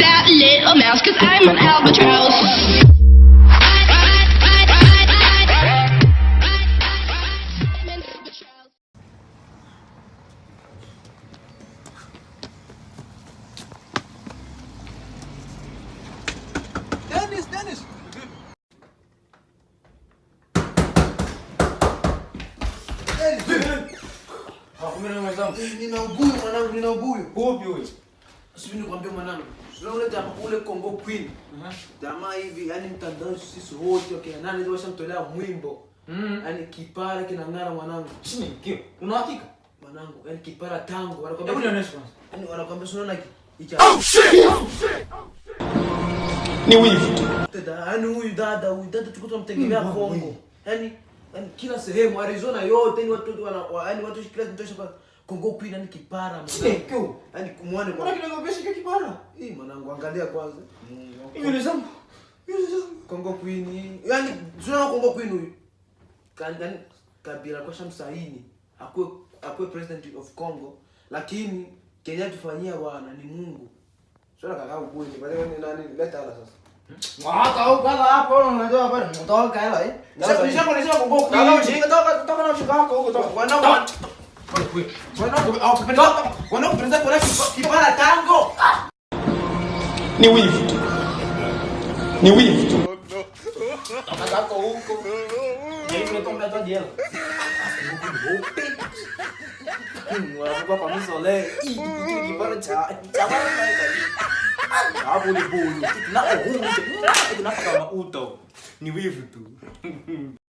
that little mouse, cause I'm an albatross. Dennis, Dennis. Dennis. Aku minum macam. Minum bui, mana minum bui? Bui bui. Sijui nikwambie mwanangu. Sio ule jamaa ule Congo Queen. Aha. Jamaa hivi, yani mtandao sisi wote wakina nani ndio washamtolea mwimbo. Mm. Yani kipara kinang'ara mwanangu. Chini kio. Una hakika? Mwanangu, yani kipara tango Hebu nionyeshe kwanza. Yani wanakwambia sio unaona shit. Ni wivu tu. Dada, yani huyu dada, huyu dada tuko tunamtegemea Congo Kongo. wewe. Yani yani kila sehemu Arizona yote ni watu wana yani watu kila kitu kwa Congo Queen ni kipara mwanangu. Yaani kumwone mwanangu. kwa kipara? hii mwanangu angalia kwanza. Nywele zangu. Nywele zangu. Kongo Queen. Yaani Kongo Queen huyu. Kan Kabila kwa shamsaini akue akue president of Congo lakini Kenya tufanyia bwana ni Mungu. Sio kaka pale ni nani leta hapa sasa. Mwaka au kaka hapo unajua pale mtoka hela eh. Sasa Kongo Queen. Kaka Toka toka toka na wako huko toka. Wanao Ni wivu tu. Ni wivu tu. Ni wivu tu.